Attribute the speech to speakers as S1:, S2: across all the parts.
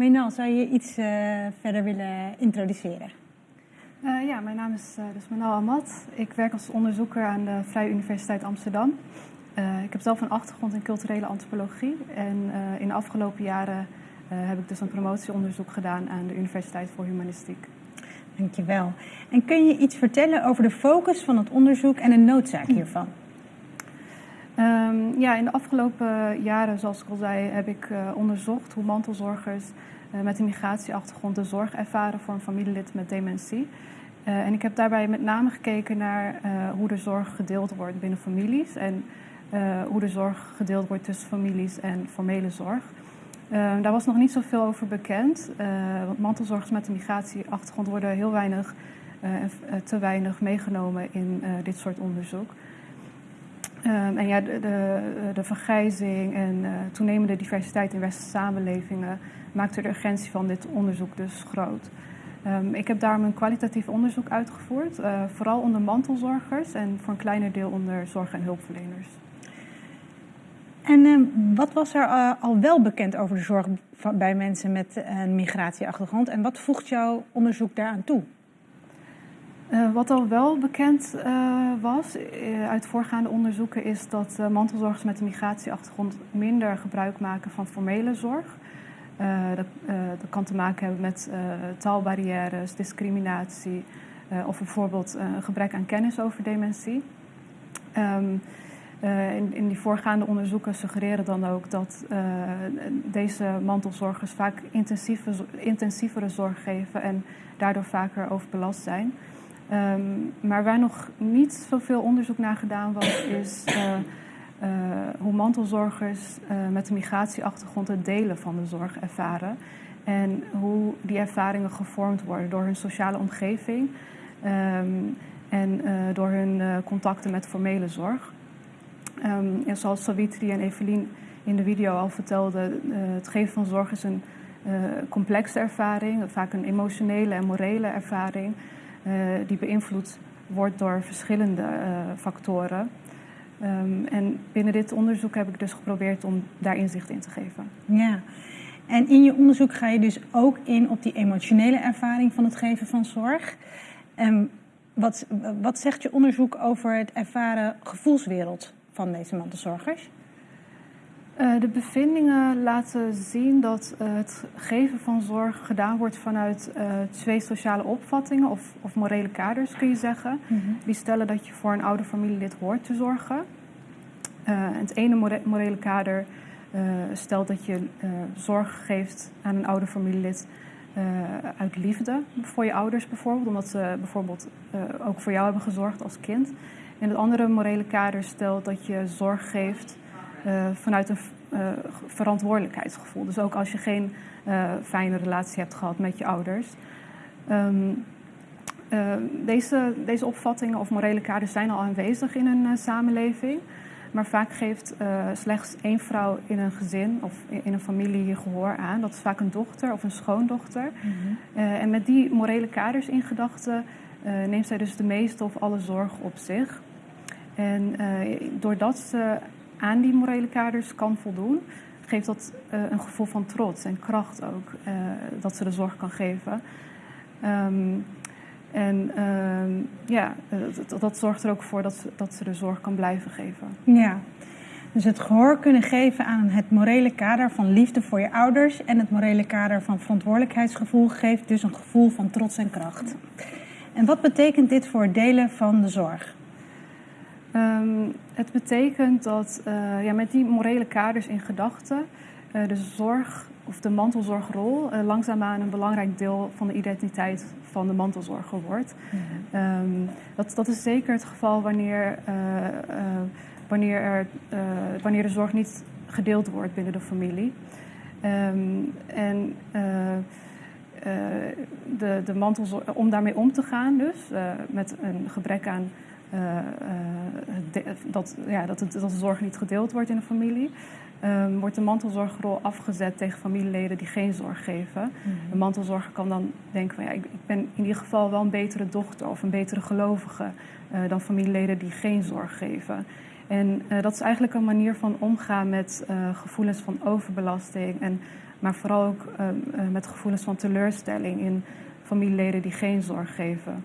S1: Menal, zou je iets verder willen introduceren?
S2: ja, mijn naam is dus Menal Ahmad. Ik werk als onderzoeker aan de Vrije Universiteit Amsterdam. ik heb zelf een achtergrond in culturele antropologie. En in de afgelopen jaren heb ik dus een promotieonderzoek gedaan aan de Universiteit voor Humanistiek.
S1: Dankjewel. En kun je iets vertellen over de focus van het onderzoek en de noodzaak hiervan?
S2: Um, ja, in de afgelopen jaren, zoals ik al zei, heb ik uh, onderzocht hoe mantelzorgers uh, met een migratieachtergrond de zorg ervaren voor een familielid met dementie. Uh, en ik heb daarbij met name gekeken naar hoe de zorg gedeeld wordt binnen families en hoe de zorg gedeeld wordt tussen families en formele zorg. Uh, daar was nog niet zoveel over bekend, want mantelzorgers met een migratieachtergrond worden heel weinig te weinig meegenomen in dit soort onderzoek. Ehm, en ja, de, de, de vergrijzing en toenemende diversiteit in westerse samenlevingen maakte de urgentie van dit onderzoek dus groot. Um, ik heb daarom een kwalitatief onderzoek uitgevoerd, vooral onder mantelzorgers en voor een kleiner deel onder zorg- en hulpverleners.
S1: En uh, wat was er al wel bekend over de zorg bij mensen met een migratieachtergrond en wat voegt jouw onderzoek daaraan toe?
S2: Uh, wat al wel bekend was uit voorgaande onderzoeken is dat mantelzorgers met een migratieachtergrond minder gebruik maken van formele zorg. Dat, kan te maken hebben met taalbarrières, discriminatie of bijvoorbeeld een gebrek aan kennis over dementie. Uh, in, in, die voorgaande onderzoeken suggereren dan ook dat deze mantelzorgers vaak intensieve, intensievere zorg geven en daardoor vaker overbelast zijn. Um, maar waar nog niet zoveel onderzoek naar gedaan was, is uh, hoe mantelzorgers met een migratieachtergrond het delen van de zorg ervaren. En hoe die ervaringen gevormd worden door hun sociale omgeving um, en door hun contacten met formele zorg. Um, zoals Savitri en Evelien in de video al vertelden, het geven van zorg is een complexe ervaring, vaak een emotionele en morele ervaring, die beïnvloed wordt door verschillende factoren. Um, en binnen dit onderzoek heb ik dus geprobeerd om daar inzicht in te geven.
S1: Ja, en in je onderzoek ga je dus ook in op die emotionele ervaring van het geven van zorg. Um, wat, wat zegt je onderzoek over het ervaren gevoelswereld van deze mantelzorgers?
S2: Uh, de bevindingen laten zien dat uh, het geven van zorg gedaan wordt vanuit uh, twee sociale opvattingen of, of, morele kaders, kun je zeggen. Mm -hmm. Die stellen dat je voor een oude familielid hoort te zorgen. het ene more morele kader stelt dat je zorg geeft aan een oude familielid uit liefde voor je ouders bijvoorbeeld, omdat ze bijvoorbeeld ook voor jou hebben gezorgd als kind. En het andere morele kader stelt dat je zorg geeft uh, vanuit een uh, verantwoordelijkheidsgevoel. Dus ook als je geen uh, fijne relatie hebt gehad met je ouders. Um, deze, deze opvattingen of morele kaders zijn al aanwezig in een samenleving. Maar vaak geeft slechts één vrouw in een gezin of in een familie hier gehoor aan. Dat is vaak een dochter of een schoondochter. Mm -hmm. en met die morele kaders in gedachten neemt zij dus de meeste of alle zorg op zich. En uh, doordat ze aan die morele kaders kan voldoen, geeft dat uh, een gevoel van trots en kracht ook, uh, dat ze de zorg kan geven. Um, en ehm, ja, dat, dat, zorgt er ook voor dat ze, dat ze de zorg kan blijven geven.
S1: Ja, dus het gehoor kunnen geven aan het morele kader van liefde voor je ouders en het morele kader van verantwoordelijkheidsgevoel geeft dus een gevoel van trots en kracht. En wat betekent dit voor het delen van de zorg?
S2: Um, het betekent dat uh, ja, met die morele kaders in gedachten uh, de zorg of de mantelzorgrol uh, langzaamaan een belangrijk deel van de identiteit van de mantelzorger wordt. Mm -hmm. um, dat, dat is zeker het geval wanneer, wanneer, er, wanneer de zorg niet gedeeld wordt binnen de familie. Um, en de, de mantelzorg, om daarmee om te gaan, dus met een gebrek aan uh, uh, dat, ja, dat, het, dat de zorg niet gedeeld wordt in de familie. Um, wordt de mantelzorgrol afgezet tegen familieleden die geen zorg geven. Mm -hmm. Een mantelzorger kan dan denken van ja, ik, ik, ben in ieder geval wel een betere dochter of een betere gelovige uh, dan familieleden die geen zorg geven. En dat is eigenlijk een manier van omgaan met gevoelens van overbelasting. En, maar vooral ook met gevoelens van teleurstelling in familieleden die geen zorg geven.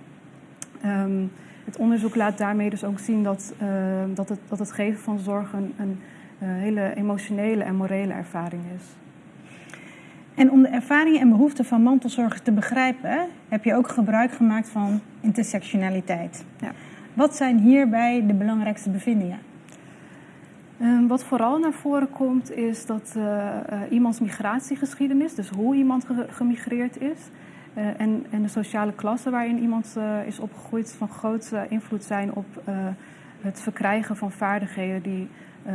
S2: Ehm, het onderzoek laat daarmee dus ook zien dat, dat, het, dat het geven van zorg een, een hele emotionele en morele ervaring is.
S1: En om de ervaringen en behoeften van mantelzorgers te begrijpen, heb je ook gebruik gemaakt van intersectionaliteit. Ja. Wat zijn hierbij de belangrijkste bevindingen?
S2: Ehm, wat vooral naar voren komt is dat uh, iemands migratiegeschiedenis, dus hoe iemand gemigreerd is, en, en, de sociale klasse waarin iemand is opgegroeid, van grote invloed zijn op het verkrijgen van vaardigheden die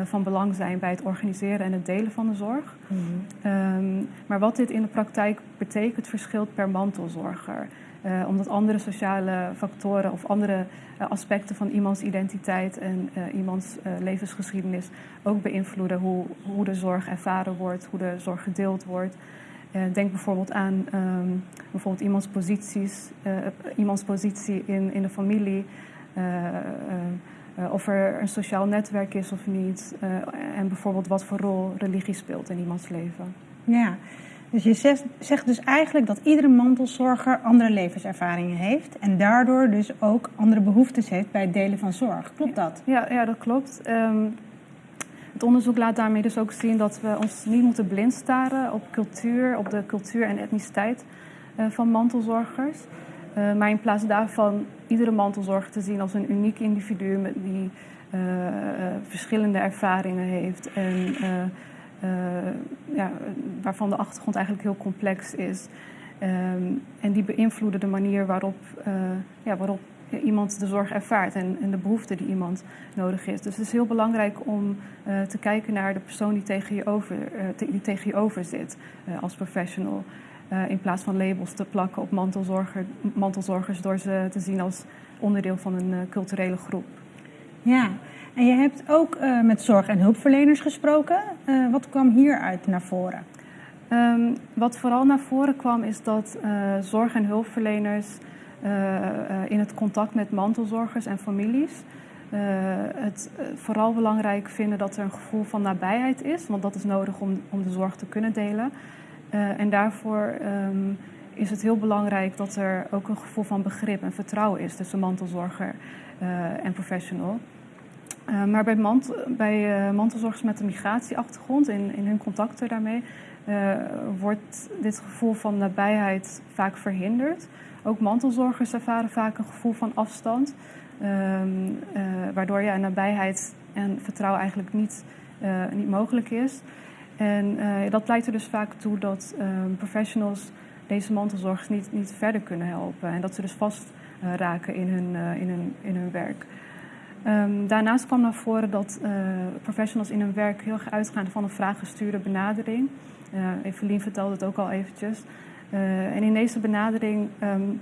S2: van belang zijn bij het organiseren en het delen van de zorg. Mm um, maar wat dit in de praktijk betekent, verschilt per mantelzorger. Uh, omdat andere sociale factoren of andere uh, aspecten van iemands identiteit en iemands levensgeschiedenis ook beïnvloeden hoe, hoe de zorg ervaren wordt, hoe de zorg gedeeld wordt. Denk bijvoorbeeld aan um, bijvoorbeeld iemands, posities, iemands positie in, in de familie. Uh, of er een sociaal netwerk is of niet. En bijvoorbeeld wat voor rol religie speelt in iemands leven.
S1: Ja, dus je zegt, zegt, dus eigenlijk dat iedere mantelzorger andere levenservaringen heeft. En daardoor dus ook andere behoeftes heeft bij het delen van zorg. Klopt dat?
S2: Ja, ja dat klopt. Um, het onderzoek laat daarmee dus ook zien dat we ons niet moeten blind staren op cultuur, op de cultuur en etniciteit uh, van mantelzorgers. Uh, maar in plaats daarvan iedere mantelzorger te zien als een uniek individu met die uh, verschillende ervaringen heeft en ja, waarvan de achtergrond eigenlijk heel complex is. Um, en die beïnvloeden de manier waarop, ja, waarop iemand de zorg ervaart en, en, de behoeften die iemand nodig heeft. Dus het is heel belangrijk om te kijken naar de persoon die tegen je over, die tegen je over zit als professional. In plaats van labels te plakken op mantelzorger, mantelzorgers door ze te zien als onderdeel van een culturele groep.
S1: Ja, en je hebt ook uh, met zorg- en hulpverleners gesproken. wat kwam hieruit naar voren?
S2: Um, wat vooral naar voren kwam is dat zorg- en hulpverleners in het contact met mantelzorgers en families het vooral belangrijk vinden dat er een gevoel van nabijheid is, want dat is nodig om, om de zorg te kunnen delen. Uh, en daarvoor um, is het heel belangrijk dat er ook een gevoel van begrip en vertrouwen is tussen mantelzorger uh, en professional. Uh, maar bij, mant bij mantelzorgers met een migratieachtergrond, in, in hun contacten daarmee, wordt dit gevoel van nabijheid vaak verhinderd. Ook mantelzorgers ervaren vaak een gevoel van afstand, um, waardoor ja, nabijheid en vertrouwen eigenlijk niet, niet mogelijk is. En dat leidt er dus vaak toe dat um, professionals deze mantelzorgers niet, niet verder kunnen helpen. En dat ze dus vast raken in hun, in hun, in hun werk. Um, daarnaast kwam naar voren dat professionals in hun werk heel erg uitgaan van een vraaggestuurde benadering. Evelien vertelde het ook al eventjes. en in deze benadering um,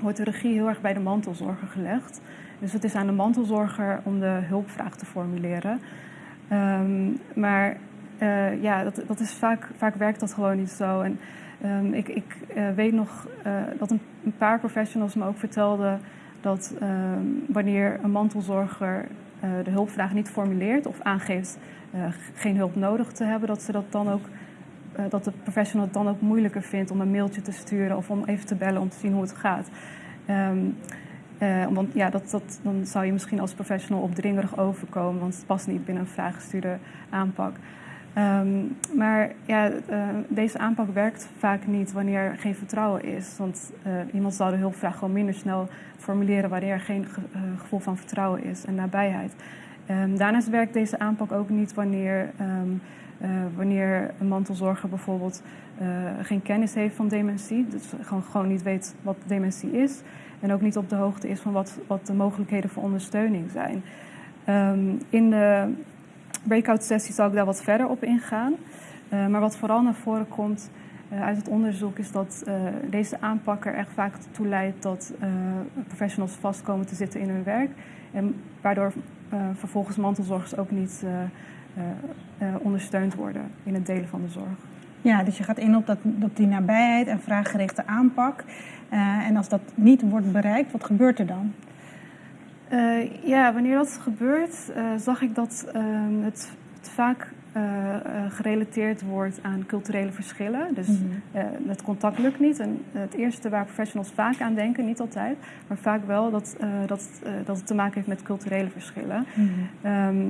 S2: wordt de regie heel erg bij de mantelzorger gelegd. Dus het is aan de mantelzorger om de hulpvraag te formuleren. Um, maar ja, dat, dat is vaak, vaak werkt dat gewoon niet zo. En ik, ik weet nog dat een, een, paar professionals me ook vertelden dat um, wanneer een mantelzorger de hulpvraag niet formuleert of aangeeft geen hulp nodig te hebben, dat ze dat dan ook dat de professional het dan ook moeilijker vindt om een mailtje te sturen of om even te bellen om te zien hoe het gaat. Uh, want ja, dat, dat, dan zou je misschien als professional opdringerig overkomen, want het past niet binnen een vraaggestuurde aanpak. Um, maar ja, uh, deze aanpak werkt vaak niet wanneer er geen vertrouwen is. Want uh, iemand zal de hulpvraag gewoon minder snel formuleren wanneer er geen ge uh, gevoel van vertrouwen is en nabijheid. Um, daarnaast werkt deze aanpak ook niet wanneer, um, wanneer een mantelzorger bijvoorbeeld geen kennis heeft van dementie. Dus gewoon, gewoon niet weet wat dementie is. En ook niet op de hoogte is van wat, wat de mogelijkheden voor ondersteuning zijn. in de breakout sessie zal ik daar wat verder op ingaan. Uh, maar wat vooral naar voren komt uh, uit het onderzoek is dat uh, deze aanpak er echt vaak toe leidt dat professionals vast komen te zitten in hun werk. En waardoor vervolgens mantelzorgers ook niet ondersteund worden in het delen van de zorg.
S1: Ja, dus je gaat in op, dat, op die nabijheid en vraaggerichte aanpak. en als dat niet wordt bereikt, wat gebeurt er dan?
S2: Ja, wanneer dat gebeurt, zag ik dat ehm, het, het, vaak uh, gerelateerd wordt aan culturele verschillen. Dus mm het contact lukt niet. En het eerste waar professionals vaak aan denken, niet altijd, maar vaak wel, dat, dat, dat het te maken heeft met culturele verschillen. Mhm. Ehm,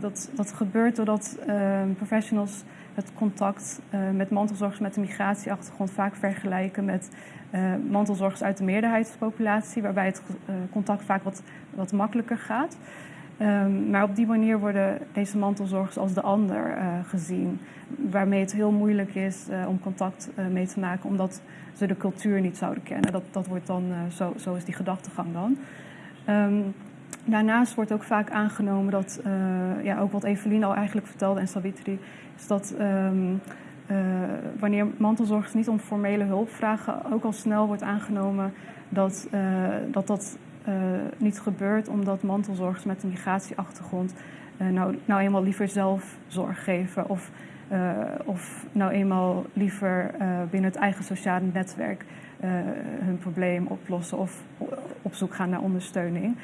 S2: dat, dat gebeurt doordat ehm, professionals het contact met mantelzorgers met een migratieachtergrond vaak vergelijken met mantelzorgers uit de meerderheidspopulatie, waarbij het contact vaak wat, wat makkelijker gaat. Ehm, maar op die manier worden deze mantelzorgers als de ander uh, gezien. Waarmee het heel moeilijk is uh, om contact uh, mee te maken, omdat ze de cultuur niet zouden kennen. Dat, dat wordt dan, zo, zo is die gedachtegang dan. Um, daarnaast wordt ook vaak aangenomen dat, ja, ook wat Evelien al eigenlijk vertelde en Savitri, is dat um, wanneer mantelzorgers niet om formele hulp vragen, ook al snel wordt aangenomen dat dat, dat niet gebeurt omdat mantelzorgers met een migratieachtergrond uh, nou, nou eenmaal liever zelf zorg geven of, uh, of nou eenmaal liever binnen het eigen sociale netwerk hun probleem oplossen of op zoek gaan naar ondersteuning.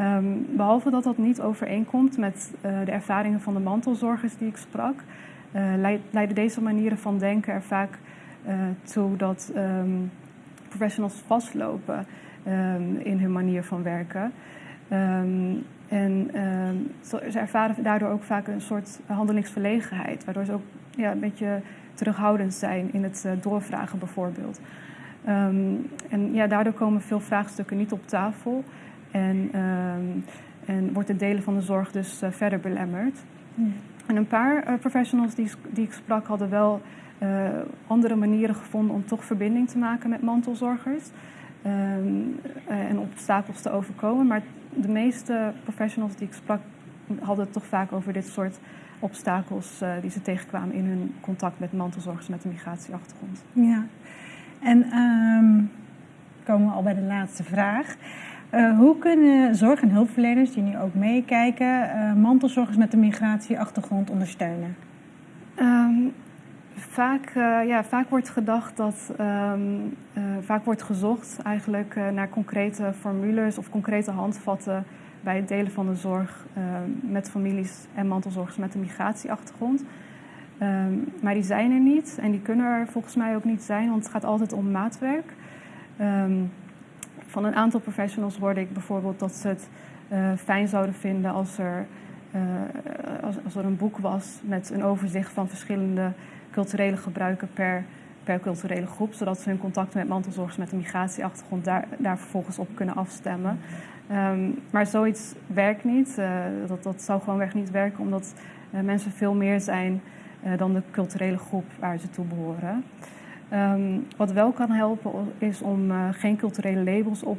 S2: Um, behalve dat dat niet overeenkomt met de ervaringen van de mantelzorgers die ik sprak, leiden deze manieren van denken er vaak toe dat um, professionals vastlopen. Ehm, in hun manier van werken. Ehm, en um, ze ervaren daardoor ook vaak een soort handelingsverlegenheid, waardoor ze ook ja, een beetje terughoudend zijn in het uh, doorvragen bijvoorbeeld. en ja, daardoor komen veel vraagstukken niet op tafel en, en wordt het delen van de zorg dus uh, verder belemmerd. Hmm. En een paar uh, professionals die, die ik sprak hadden wel andere manieren gevonden om toch verbinding te maken met mantelzorgers. Um, en obstakels te overkomen. Maar de meeste professionals die ik sprak hadden het toch vaak over dit soort obstakels uh, die ze tegenkwamen in hun contact met mantelzorgers met een migratieachtergrond.
S1: Ja, en um, komen we al bij de laatste vraag. Uh, hoe kunnen zorg- en hulpverleners die nu ook meekijken, uh, mantelzorgers met een migratieachtergrond ondersteunen?
S2: Um, Vaak, uh, ja, vaak wordt gedacht dat, um, uh, vaak wordt gezocht eigenlijk uh, naar concrete formules of concrete handvatten bij het delen van de zorg met families en mantelzorgers met een migratieachtergrond. Um, maar die zijn er niet en die kunnen er volgens mij ook niet zijn, want het gaat altijd om maatwerk. Um, van een aantal professionals hoorde ik bijvoorbeeld dat ze het fijn zouden vinden als er, als er een boek was met een overzicht van verschillende culturele gebruiken per, per culturele groep, zodat ze hun contacten met mantelzorgers met een migratieachtergrond daar, daar vervolgens op kunnen afstemmen. Um, maar zoiets werkt niet. Uh, dat, dat zou gewoonweg niet werken, omdat uh, mensen veel meer zijn uh, dan de culturele groep waar ze toe behoren. Um, wat wel kan helpen is om geen culturele labels op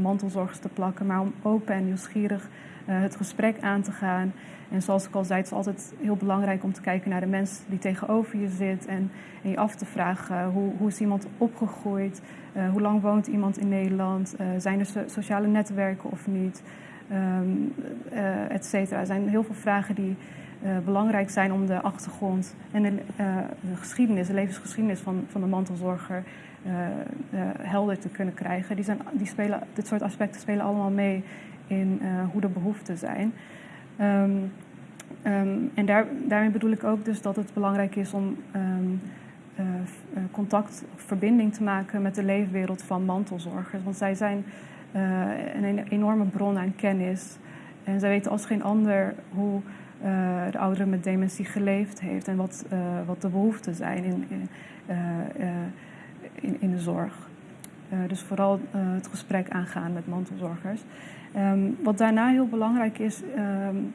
S2: mantelzorgers te plakken, maar om open en nieuwsgierig het gesprek aan te gaan en zoals ik al zei, het is altijd heel belangrijk om te kijken naar de mensen die tegenover je zit. En, je af te vragen hoe, hoe is iemand opgegroeid? Uh, hoe lang woont iemand in Nederland? Uh, zijn er sociale netwerken of niet? Um, uh, et cetera. Er zijn heel veel vragen die belangrijk zijn om de achtergrond en de, de, geschiedenis, de levensgeschiedenis van, van de mantelzorger helder te kunnen krijgen. Die zijn, die spelen, dit soort aspecten spelen allemaal mee in hoe de behoeften zijn. Um, um, en daar, daarmee bedoel ik ook dus dat het belangrijk is om um, uh, contact verbinding te maken met de leefwereld van mantelzorgers. Want zij zijn een enorme bron aan kennis. En zij weten als geen ander hoe uh, de oudere met dementie geleefd heeft en wat, wat de behoeften zijn in, in, in, in de zorg. dus vooral het gesprek aangaan met mantelzorgers. Um, wat daarna heel belangrijk is, um,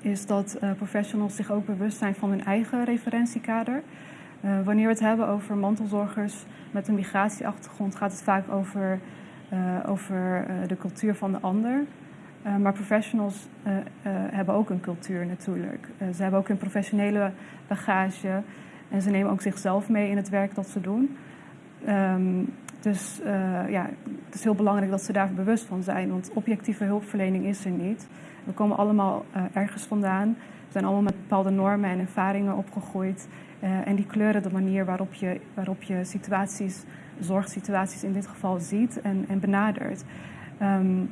S2: is dat professionals zich ook bewust zijn van hun eigen referentiekader. Wanneer we het hebben over mantelzorgers met een migratieachtergrond, gaat het vaak over, over de cultuur van de ander. Maar professionals hebben ook een cultuur natuurlijk. ze hebben ook een professionele bagage en ze nemen ook zichzelf mee in het werk dat ze doen. Um, dus ja, het is heel belangrijk dat ze daar bewust van zijn, want objectieve hulpverlening is er niet. We komen allemaal ergens vandaan. We zijn allemaal met bepaalde normen en ervaringen opgegroeid. En die kleuren de manier waarop je, waarop je situaties, zorgsituaties in dit geval ziet en, en benadert. Um,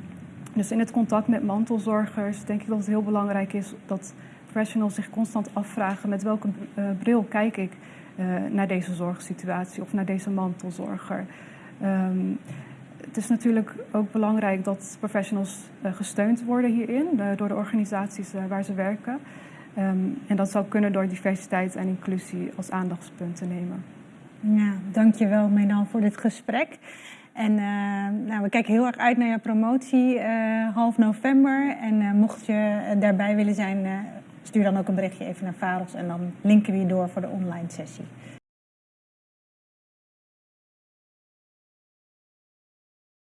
S2: Dus in het contact met mantelzorgers denk ik dat het heel belangrijk is dat professionals zich constant afvragen met welke uh, bril kijk ik uh, naar deze zorgsituatie of naar deze mantelzorger. Um, het is natuurlijk ook belangrijk dat professionals uh, gesteund worden hierin door de organisaties waar ze werken. Um, en dat zou kunnen door diversiteit en inclusie als aandachtspunt te nemen.
S1: Ja, dankjewel Medan voor dit gesprek. En uh, nou, we kijken heel erg uit naar je promotie uh, half november. En uh, mocht je daarbij willen zijn, stuur dan ook een berichtje even naar Varos en dan linken we je door voor de online sessie.